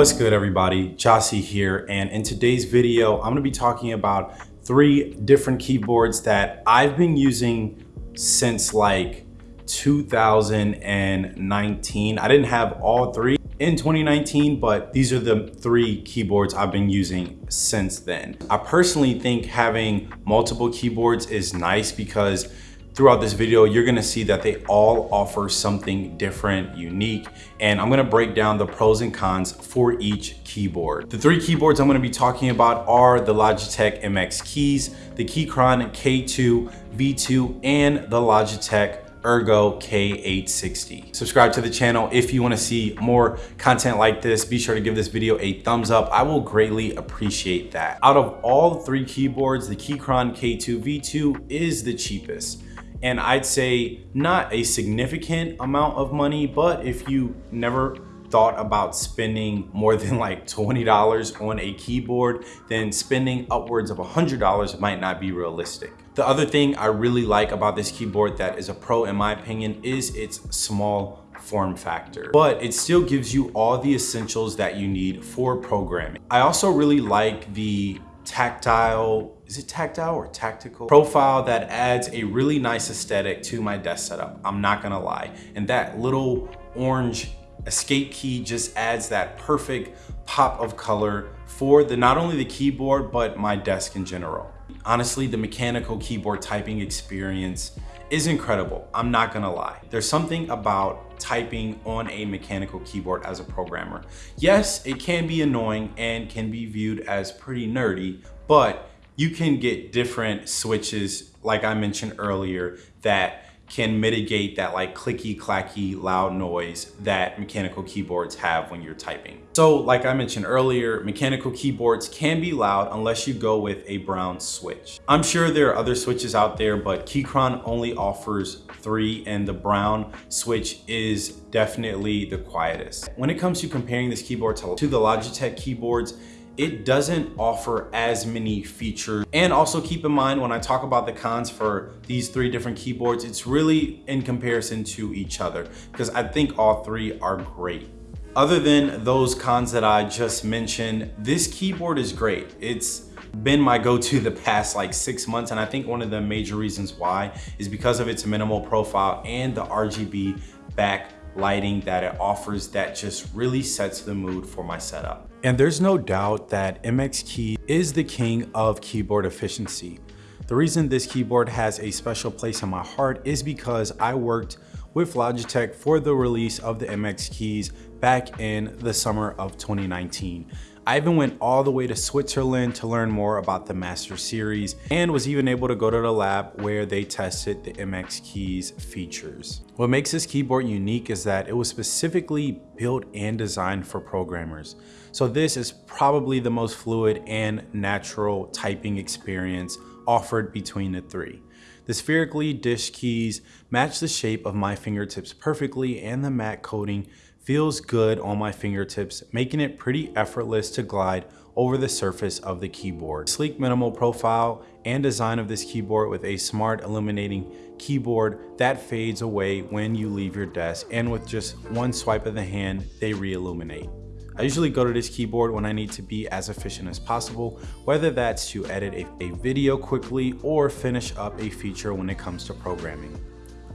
What's good everybody? Jossie here and in today's video I'm going to be talking about three different keyboards that I've been using since like 2019. I didn't have all three in 2019, but these are the three keyboards I've been using since then. I personally think having multiple keyboards is nice because Throughout this video, you're gonna see that they all offer something different, unique, and I'm gonna break down the pros and cons for each keyboard. The three keyboards I'm gonna be talking about are the Logitech MX Keys, the Keychron K2 V2, and the Logitech Ergo K860. Subscribe to the channel if you wanna see more content like this. Be sure to give this video a thumbs up. I will greatly appreciate that. Out of all three keyboards, the Keychron K2 V2 is the cheapest and I'd say not a significant amount of money, but if you never thought about spending more than like $20 on a keyboard, then spending upwards of $100 might not be realistic. The other thing I really like about this keyboard that is a pro in my opinion is its small form factor, but it still gives you all the essentials that you need for programming. I also really like the tactile, is it tactile or tactical? Profile that adds a really nice aesthetic to my desk setup. I'm not gonna lie. And that little orange escape key just adds that perfect pop of color for the not only the keyboard, but my desk in general. Honestly, the mechanical keyboard typing experience is incredible. I'm not gonna lie. There's something about typing on a mechanical keyboard as a programmer. Yes, it can be annoying and can be viewed as pretty nerdy, but you can get different switches, like I mentioned earlier, that can mitigate that like clicky clacky loud noise that mechanical keyboards have when you're typing. So like I mentioned earlier, mechanical keyboards can be loud unless you go with a brown switch. I'm sure there are other switches out there, but Keychron only offers three and the brown switch is definitely the quietest. When it comes to comparing this keyboard to, to the Logitech keyboards, it doesn't offer as many features. And also keep in mind when I talk about the cons for these three different keyboards, it's really in comparison to each other because I think all three are great. Other than those cons that I just mentioned, this keyboard is great. It's been my go-to the past like six months and I think one of the major reasons why is because of its minimal profile and the RGB back lighting that it offers that just really sets the mood for my setup. And there's no doubt that MX Key is the king of keyboard efficiency. The reason this keyboard has a special place in my heart is because I worked with Logitech for the release of the MX keys back in the summer of 2019. I even went all the way to Switzerland to learn more about the Master Series and was even able to go to the lab where they tested the MX Keys features. What makes this keyboard unique is that it was specifically built and designed for programmers. So this is probably the most fluid and natural typing experience offered between the three. The spherically dished keys match the shape of my fingertips perfectly and the matte coating feels good on my fingertips, making it pretty effortless to glide over the surface of the keyboard. Sleek minimal profile and design of this keyboard with a smart illuminating keyboard that fades away when you leave your desk and with just one swipe of the hand, they re-illuminate. I usually go to this keyboard when I need to be as efficient as possible, whether that's to edit a, a video quickly or finish up a feature when it comes to programming.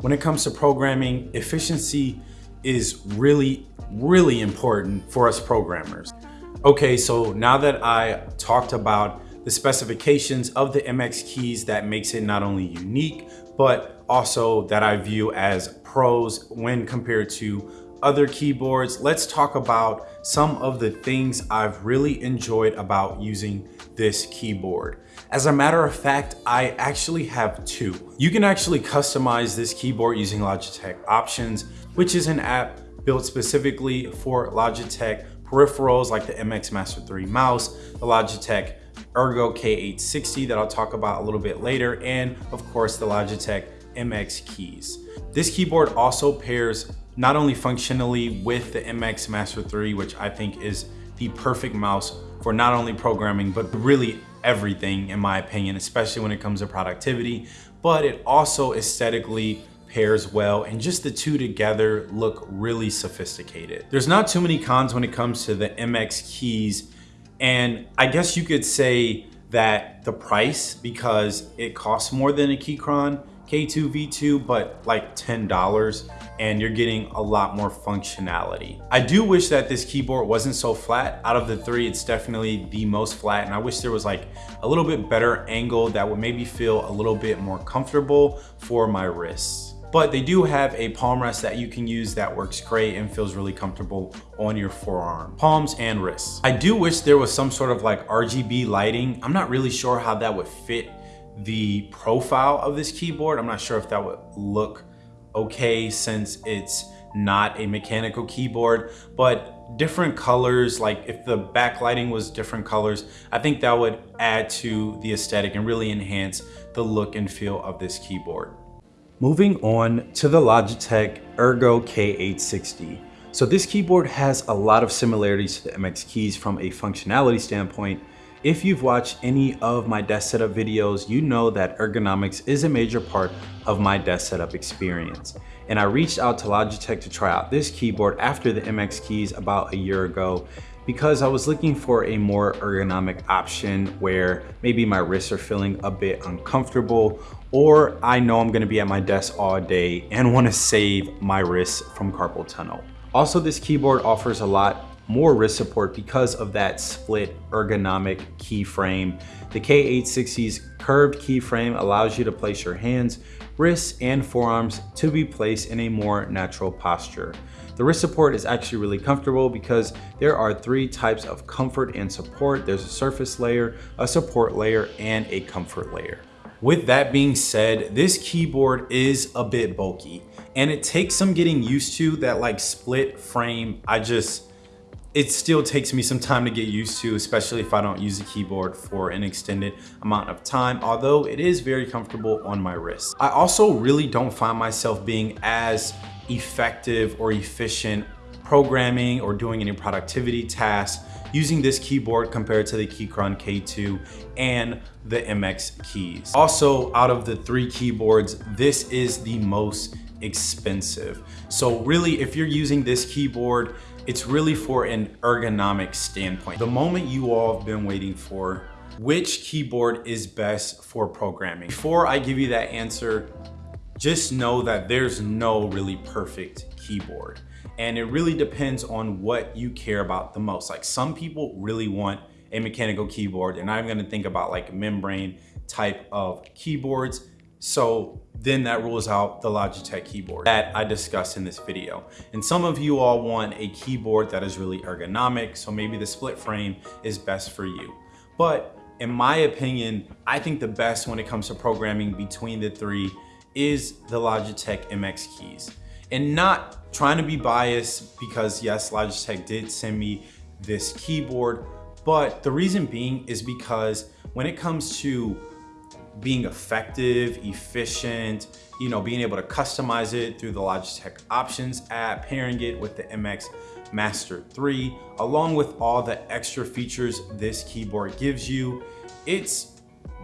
When it comes to programming, efficiency is really, really important for us programmers. Okay, so now that I talked about the specifications of the MX keys that makes it not only unique, but also that I view as pros when compared to other keyboards, let's talk about some of the things I've really enjoyed about using this keyboard. As a matter of fact, I actually have two. You can actually customize this keyboard using Logitech Options, which is an app built specifically for Logitech peripherals like the MX Master 3 mouse, the Logitech Ergo K860 that I'll talk about a little bit later, and of course the Logitech MX keys. This keyboard also pairs not only functionally with the MX Master 3, which I think is the perfect mouse for not only programming, but really everything in my opinion, especially when it comes to productivity, but it also aesthetically pairs well and just the two together look really sophisticated. There's not too many cons when it comes to the MX keys and I guess you could say that the price because it costs more than a Keychron K2 V2 but like $10 and you're getting a lot more functionality. I do wish that this keyboard wasn't so flat. Out of the three, it's definitely the most flat and I wish there was like a little bit better angle that would maybe feel a little bit more comfortable for my wrists. But they do have a palm rest that you can use that works great and feels really comfortable on your forearm, palms and wrists. I do wish there was some sort of like RGB lighting. I'm not really sure how that would fit the profile of this keyboard. I'm not sure if that would look okay since it's not a mechanical keyboard, but different colors, like if the backlighting was different colors, I think that would add to the aesthetic and really enhance the look and feel of this keyboard. Moving on to the Logitech Ergo K860. So this keyboard has a lot of similarities to the MX keys from a functionality standpoint, if you've watched any of my desk setup videos, you know that ergonomics is a major part of my desk setup experience. And I reached out to Logitech to try out this keyboard after the MX keys about a year ago because I was looking for a more ergonomic option where maybe my wrists are feeling a bit uncomfortable or I know I'm gonna be at my desk all day and wanna save my wrists from carpal tunnel. Also, this keyboard offers a lot more wrist support because of that split ergonomic keyframe. The K860's curved keyframe allows you to place your hands, wrists, and forearms to be placed in a more natural posture. The wrist support is actually really comfortable because there are three types of comfort and support. There's a surface layer, a support layer, and a comfort layer. With that being said, this keyboard is a bit bulky and it takes some getting used to that like split frame. I just, it still takes me some time to get used to, especially if I don't use a keyboard for an extended amount of time, although it is very comfortable on my wrist. I also really don't find myself being as effective or efficient programming or doing any productivity tasks using this keyboard compared to the Keychron K2 and the MX keys. Also, out of the three keyboards, this is the most expensive. So really, if you're using this keyboard, it's really for an ergonomic standpoint. The moment you all have been waiting for, which keyboard is best for programming? Before I give you that answer, just know that there's no really perfect keyboard. And it really depends on what you care about the most. Like some people really want a mechanical keyboard and I'm gonna think about like membrane type of keyboards. So then that rules out the Logitech keyboard that I discussed in this video. And some of you all want a keyboard that is really ergonomic, so maybe the split frame is best for you. But in my opinion, I think the best when it comes to programming between the three is the Logitech MX keys. And not trying to be biased because yes, Logitech did send me this keyboard, but the reason being is because when it comes to being effective, efficient, you know, being able to customize it through the Logitech Options app, pairing it with the MX Master 3, along with all the extra features this keyboard gives you. It's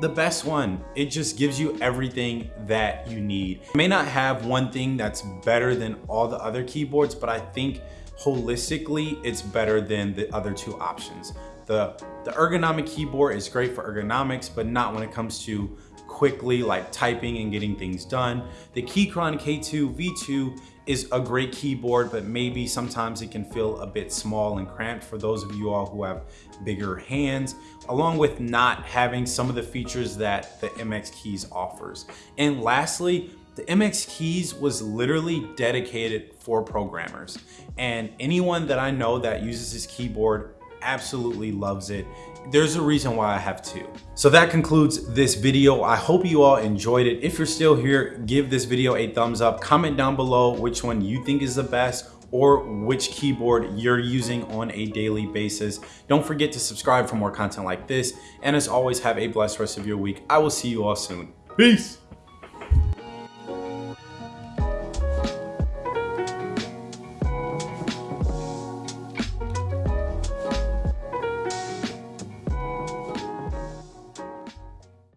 the best one. It just gives you everything that you need. It may not have one thing that's better than all the other keyboards, but I think holistically, it's better than the other two options. The, the ergonomic keyboard is great for ergonomics, but not when it comes to quickly like typing and getting things done. The Keychron K2 V2 is a great keyboard, but maybe sometimes it can feel a bit small and cramped for those of you all who have bigger hands, along with not having some of the features that the MX Keys offers. And lastly, the MX Keys was literally dedicated for programmers. And anyone that I know that uses this keyboard absolutely loves it. There's a reason why I have two. So that concludes this video. I hope you all enjoyed it. If you're still here, give this video a thumbs up. Comment down below which one you think is the best or which keyboard you're using on a daily basis. Don't forget to subscribe for more content like this. And as always, have a blessed rest of your week. I will see you all soon. Peace.